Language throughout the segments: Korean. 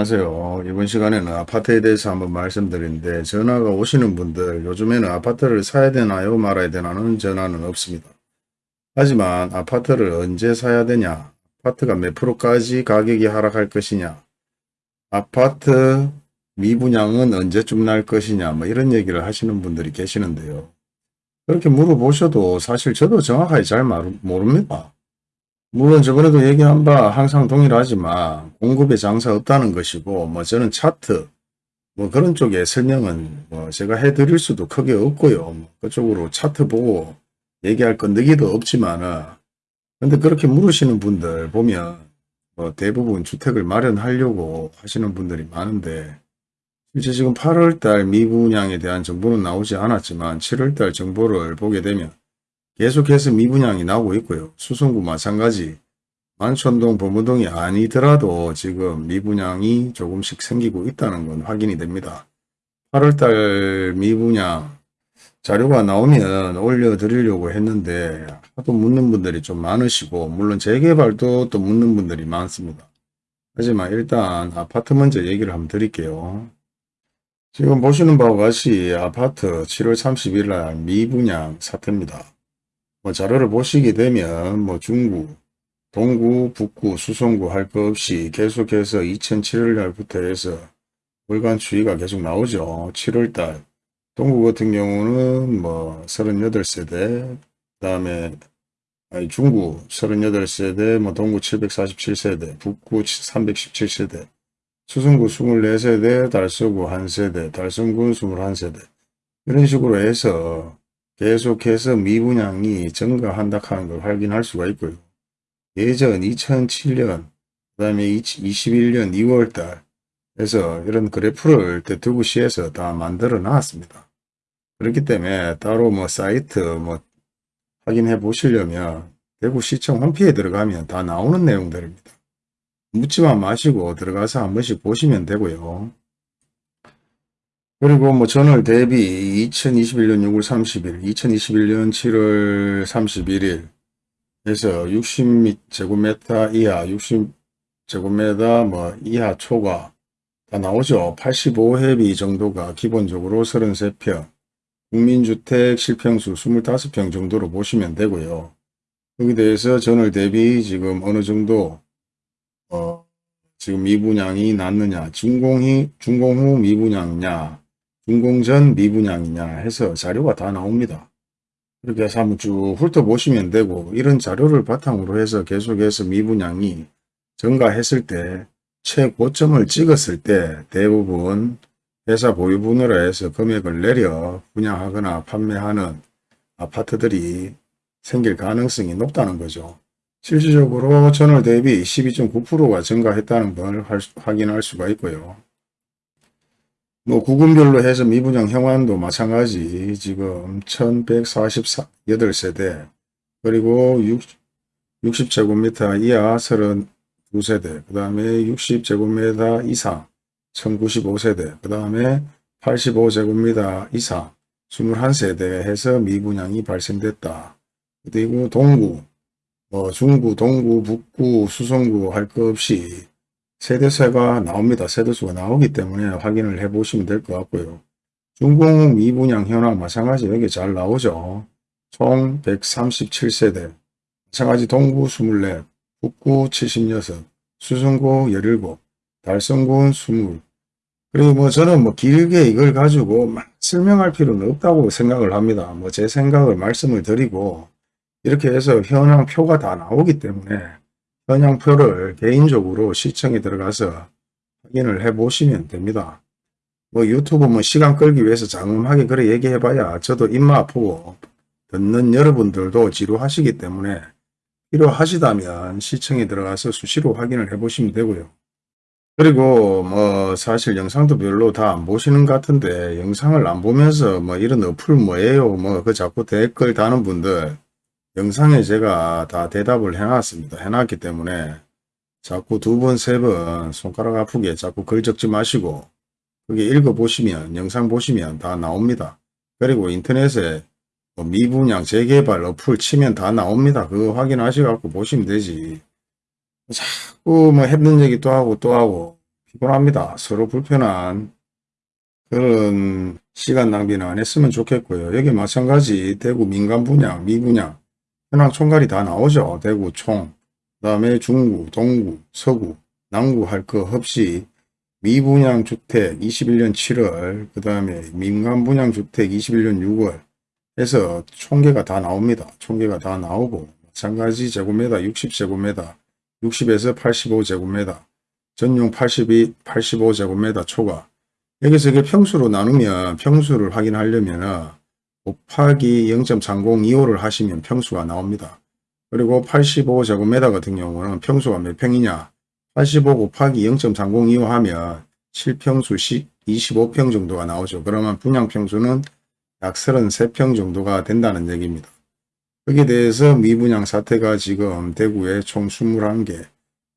안녕하세요. 이번 시간에는 아파트에 대해서 한번 말씀드리는데 전화가 오시는 분들 요즘에는 아파트를 사야 되나요 말아야 되나는 전화는 없습니다. 하지만 아파트를 언제 사야 되냐 아파트가 몇 프로까지 가격이 하락할 것이냐 아파트 미분양은 언제쯤 날 것이냐 뭐 이런 얘기를 하시는 분들이 계시는데요. 그렇게 물어보셔도 사실 저도 정확하게 잘 모릅니다. 물론 저번에도 얘기한 바 항상 동일하지만 공급에 장사 없다는 것이고 뭐 저는 차트 뭐 그런 쪽에 설명은 뭐 제가 해드릴 수도 크게 없고요. 뭐 그쪽으로 차트 보고 얘기할 건데기도 없지만은 근데 그렇게 물으시는 분들 보면 뭐 대부분 주택을 마련하려고 하시는 분들이 많은데 실제 지금 8월달 미분양에 대한 정보는 나오지 않았지만 7월달 정보를 보게 되면 계속해서 미분양이 나오고 있고요. 수성구 마찬가지 만촌동 범무동이 아니더라도 지금 미분양이 조금씩 생기고 있다는 건 확인이 됩니다. 8월달 미분양 자료가 나오면 올려드리려고 했는데 하도 묻는 분들이 좀 많으시고 물론 재개발도 또 묻는 분들이 많습니다. 하지만 일단 아파트 먼저 얘기를 한번 드릴게요. 지금 보시는 바와 같이 아파트 7월 30일 날 미분양 사태입니다. 뭐 자료를 보시게 되면 뭐 중구, 동구, 북구, 수성구 할 것 없이 계속해서 2007년달부터 해서 월간 추이가 계속 나오죠. 7월달 동구 같은 경우는 뭐 38세대 그 다음에 아니 중구 38세대 뭐 동구 747세대 북구 317세대 수성구 24세대 달서구 1세대 달성군 21세대 이런 식으로 해서 계속해서 미분양이 증가한다 하는 걸 확인할 수가 있고요. 예전 2007년 그 다음에 2021년 2월달 에서 이런 그래프를 대투구시에서 다 만들어 놨습니다. 그렇기 때문에 따로 뭐 사이트 뭐 확인해 보시려면 대구시청 홈피에 들어가면 다 나오는 내용들입니다. 묻지만 마시고 들어가서 한 번씩 보시면 되고요. 그리고 뭐 전월 대비 2021년 6월 30일, 2021년 7월 31일 에서 60제곱미터 이하, 60제곱미터 뭐 이하 초과 다 나오죠. 85회비 정도가 기본적으로 33평, 국민주택 실평수 25평 정도로 보시면 되고요. 여기 대해서 전월 대비 지금 어느 정도 어 지금 미분양이 났느냐, 준공이 준공 후 미분양이냐, 준공전 미분양이냐 해서 자료가 다 나옵니다. 이렇게 해서 한번 쭉 훑어보시면 되고 이런 자료를 바탕으로 해서 계속해서 미분양이 증가했을 때 최고점을 찍었을 때 대부분 회사 보유분으로 해서 금액을 내려 분양하거나 판매하는 아파트들이 생길 가능성이 높다는 거죠. 실질적으로 전월 대비 12.9%가 증가했다는 걸 확인할 수가 있고요. 뭐 구군별로 해서 미분양 형환도 마찬가지. 지금 1148세대. 그리고 60, 60 제곱미터 이하 32세대. 그 다음에 60제곱미터 이상 1095세대. 그 다음에 85제곱미터 이상 21세대 해서 미분양이 발생됐다. 그리고 동구, 뭐 중구, 동구, 북구, 수성구 할 것 없이 세대수가 나옵니다. 세대수가 나오기 때문에 확인을 해 보시면 될 것 같고요. 중공 미분양 현황 마찬가지 여기 잘 나오죠. 총 137세대 마찬가지 동구 24, 북구 76, 수성구 17, 달성군 20 그리고 뭐 저는 뭐 길게 이걸 가지고 막 설명할 필요는 없다고 생각을 합니다. 뭐 제 생각을 말씀을 드리고 이렇게 해서 현황표가 다 나오기 때문에 현황표를 개인적으로 시청에 들어가서 확인을 해 보시면 됩니다. 뭐 유튜브 뭐 시간 끌기 위해서 장음하게 그래 얘기해 봐야 저도 입맛 아프고 듣는 여러분들도 지루하시기 때문에 필요하시다면 시청에 들어가서 수시로 확인을 해 보시면 되고요. 그리고 뭐 사실 영상도 별로 다 안 보시는 것 같은데 영상을 안 보면서 뭐 이런 어플 뭐예요 뭐 그 자꾸 댓글 다는 분들 영상에 제가 다 대답을 해놨습니다. 해놨기 때문에 자꾸 두 번, 세 번 손가락 아프게 자꾸 글 적지 마시고 그게 읽어보시면 영상 보시면 다 나옵니다. 그리고 인터넷에 뭐 미분양 재개발 어플 치면 다 나옵니다. 그거 확인하셔갖고 보시면 되지. 자꾸 뭐 했는 얘기 또 하고 또 하고 피곤합니다. 서로 불편한 그런 시간 낭비는 안 했으면 좋겠고요. 여기 마찬가지 대구 민간 분양, 미분양, 현황 총괄이 다 나오죠. 대구 총, 그 다음에 중구, 동구, 서구, 남구 할 거 없이 미분양 주택 21년 7월, 그 다음에 민간 분양 주택 21년 6월 해서 총계가 다 나옵니다. 총계가 다 나오고 마찬가지 제곱미터 60제곱미터, 60에서 85제곱미터, 전용 82, 85제곱미터 초과 여기서 이게 평수로 나누면 평수를 확인하려면 곱하기 0.3025를 하시면 평수가 나옵니다. 그리고 85제곱미터 같은 경우는 평수가 몇 평이냐 85 곱하기 0.3025 하면 7평수 25평 정도가 나오죠. 그러면 분양평수는 약 33평 정도가 된다는 얘기입니다. 거기에 대해서 미분양 사태가 지금 대구에 총 21개,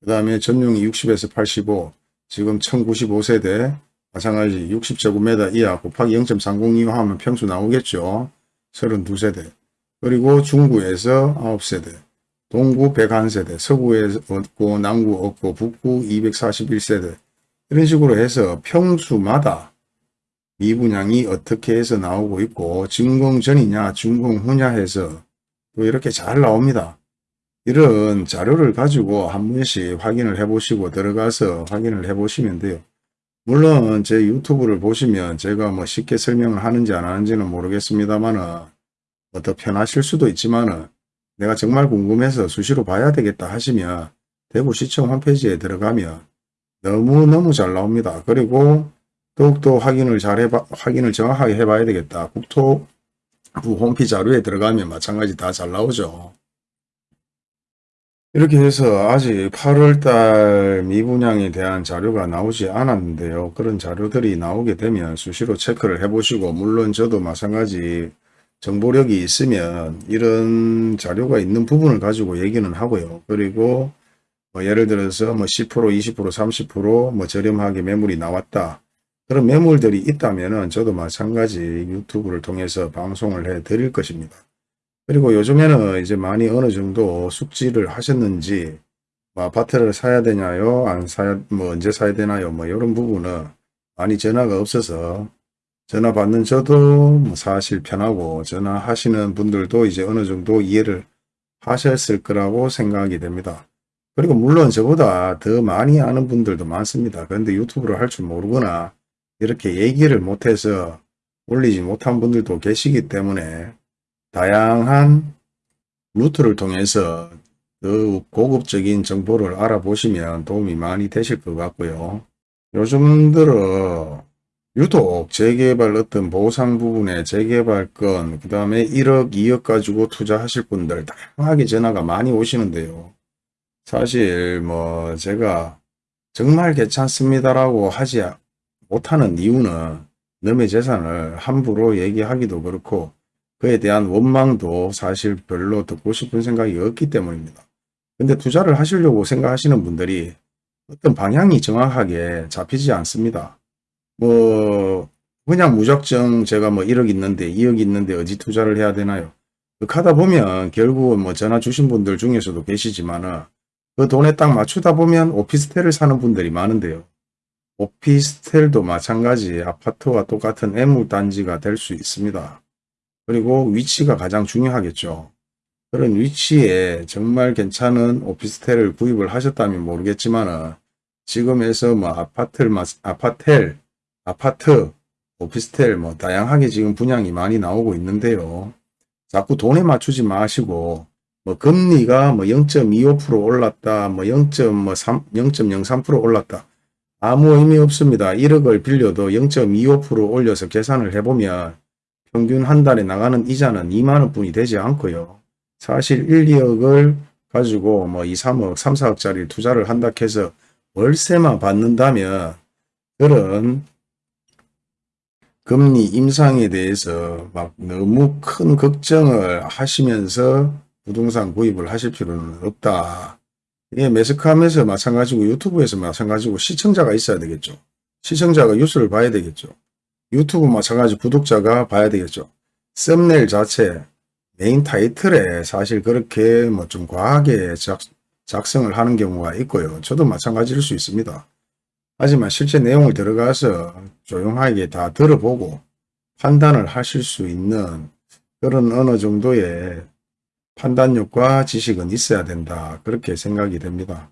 그 다음에 전용이 60에서 85, 지금 1095세대, 마찬가지 60제곱미터 이하 곱하기 0.302 하면 평수 나오겠죠. 32세대. 그리고 중구에서 9세대, 동구 101세대, 서구에 없고 남구 없고 북구 241세대 이런 식으로 해서 평수마다 미분양이 어떻게 해서 나오고 있고 증공 전이냐 증공 후냐 해서 또 이렇게 잘 나옵니다. 이런 자료를 가지고 한 번씩 확인을 해 보시고 들어가서 확인을 해 보시면 돼요. 물론 제 유튜브를 보시면 제가 뭐 쉽게 설명을 하는지 안 하는지는 모르겠습니다만은 뭐더 편하실 수도 있지만은 내가 정말 궁금해서 수시로 봐야 되겠다 하시면 대구시청 홈페이지에 들어가면 너무너무 잘 나옵니다. 그리고 더욱더 확인을 잘 해봐, 확인을 정확하게 해봐야 되겠다. 국토부 홈피 자료에 들어가면 마찬가지 다 잘 나오죠. 이렇게 해서 아직 8월달 미분양에 대한 자료가 나오지 않았는데요. 그런 자료들이 나오게 되면 수시로 체크를 해보시고 물론 저도 마찬가지 정보력이 있으면 이런 자료가 있는 부분을 가지고 얘기는 하고요. 그리고 뭐 예를 들어서 뭐 10%, 20%, 30%뭐 저렴하게 매물이 나왔다. 그런 매물들이 있다면은 저도 마찬가지 유튜브를 통해서 방송을 해 드릴 것입니다. 그리고 요즘에는 이제 많이 어느 정도 숙지를 하셨는지 뭐 아파트를 사야 되냐요 안 사야 뭐 언제 사야 되나요 뭐 이런 부분은 많이 전화가 없어서 전화 받는 저도 뭐 사실 편하고 전화하시는 분들도 이제 어느 정도 이해를 하셨을 거라고 생각이 됩니다. 그리고 물론 저보다 더 많이 아는 분들도 많습니다. 그런데 유튜브를 할 줄 모르거나 이렇게 얘기를 못해서 올리지 못한 분들도 계시기 때문에 다양한 루트를 통해서 더욱 고급적인 정보를 알아보시면 도움이 많이 되실 것 같고요. 요즘 들어 유독 재개발 어떤 보상 부분에 재개발권 그 다음에 1억 2억 가지고 투자하실 분들 다양하게 전화가 많이 오시는데요. 사실 뭐 제가 정말 괜찮습니다라고 하지 못하는 이유는 남의 재산을 함부로 얘기하기도 그렇고 그에 대한 원망도 사실 별로 듣고 싶은 생각이 없기 때문입니다. 근데 투자를 하시려고 생각하시는 분들이 어떤 방향이 정확하게 잡히지 않습니다. 뭐 그냥 무작정 제가 뭐 1억 있는데 2억 있는데 어디 투자를 해야 되나요? 하다 보면 결국은 뭐 전화 주신 분들 중에서도 계시지만은 그 돈에 딱 맞추다 보면 오피스텔을 사는 분들이 많은데요. 오피스텔도 마찬가지 아파트와 똑같은 애물단지가 될 수 있습니다. 그리고 위치가 가장 중요하겠죠. 그런 위치에 정말 괜찮은 오피스텔을 구입을 하셨다면 모르겠지만 지금에서 뭐 아파트를 아파텔, 아파트, 오피스텔 뭐 다양하게 지금 분양이 많이 나오고 있는데요. 자꾸 돈에 맞추지 마시고 뭐 금리가 뭐 0.25% 올랐다, 뭐 0.03, 0.03% 올랐다. 아무 의미 없습니다. 1억을 빌려도 0.25% 올려서 계산을 해보면 평균 한 달에 나가는 이자는 2만원 뿐이 되지 않고요. 사실 1, 2억을 가지고 뭐 2, 3억, 3, 4억짜리 투자를 한다 해서 월세만 받는다면 그런 금리 임상에 대해서 막 너무 큰 걱정을 하시면서 부동산 구입을 하실 필요는 없다. 이게 매스컴에서 마찬가지고 유튜브에서 마찬가지고 시청자가 있어야 되겠죠. 시청자가 뉴스를 봐야 되겠죠. 유튜브 마찬가지 구독자가 봐야 되겠죠. 썸네일 자체 메인 타이틀에 사실 그렇게 뭐 좀 과하게 작, 작성을 하는 경우가 있고요. 저도 마찬가지일 수 있습니다. 하지만 실제 내용을 들어가서 조용하게 다 들어보고 판단을 하실 수 있는 그런 어느 정도의 판단력과 지식은 있어야 된다. 그렇게 생각이 됩니다.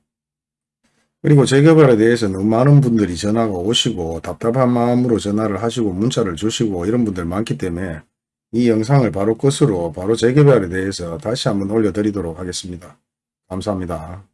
그리고 재개발에 대해서 너무 많은 분들이 전화가 오시고 답답한 마음으로 전화를 하시고 문자를 주시고 이런 분들 많기 때문에 이 영상을 바로 끝으로 바로 재개발에 대해서 다시 한번 올려드리도록 하겠습니다. 감사합니다.